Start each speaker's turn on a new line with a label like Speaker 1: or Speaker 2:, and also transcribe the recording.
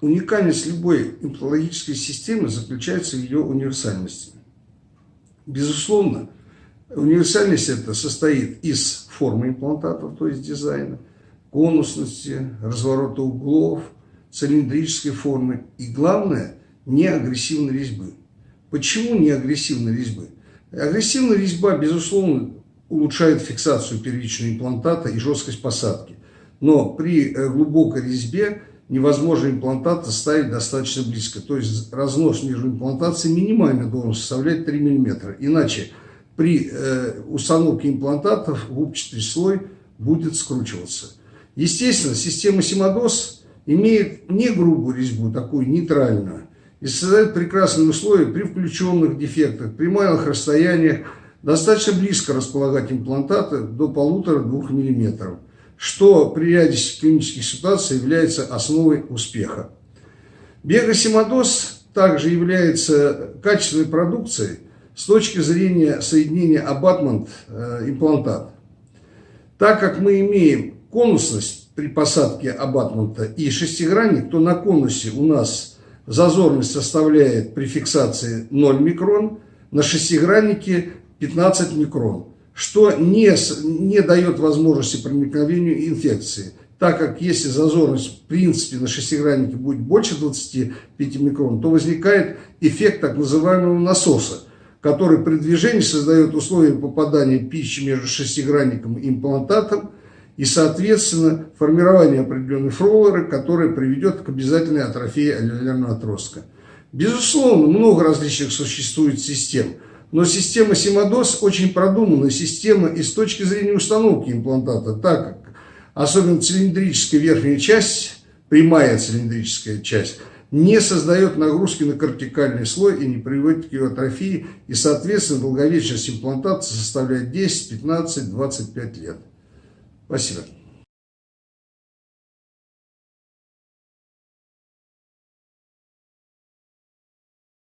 Speaker 1: Уникальность любой имплантологической системы заключается в ее универсальности. Безусловно, универсальность это состоит из формы имплантатов, то есть дизайна, конусности, разворота углов, цилиндрической формы и, главное, неагрессивной резьбы. Почему неагрессивной резьбы? Агрессивная резьба, безусловно, улучшает фиксацию первичного имплантата и жесткость посадки. Но при э, глубокой резьбе невозможно имплантат ставить достаточно близко. То есть разнос между имплантацией минимально должен составлять 3 мм. Иначе при э, установке имплантатов губчатый слой будет скручиваться. Естественно, система Симодос имеет не грубую резьбу, такую нейтральную, и создает прекрасные условия при включенных дефектах, при малых расстояниях, достаточно близко располагать имплантаты до 1,5-2 мм, что при ряде клинических ситуаций является основой успеха. Бегасимодоз также является качественной продукцией с точки зрения соединения абатмент-имплантат. Э, так как мы имеем конусность при посадке абатмента и шестигранник, то на конусе у нас зазорность составляет при фиксации 0 микрон, на шестиграннике 15 микрон, что не, не дает возможности проникновению инфекции, так как если зазорность в принципе на шестиграннике будет больше 25 микрон, то возникает эффект так называемого насоса, который при движении создает условия попадания пищи между шестигранником и имплантатом, и, соответственно, формирование определенной фроллеры, которая приведет к обязательной атрофии аллелярного отростка. Безусловно, много различных существует систем, но система Симодос очень продуманная система и с точки зрения установки имплантата, так как особенно цилиндрическая верхняя часть, прямая цилиндрическая часть, не создает нагрузки на кортикальный слой и не приводит к его атрофии, и, соответственно, долговечность имплантации составляет 10, 15, 25 лет. Спасибо.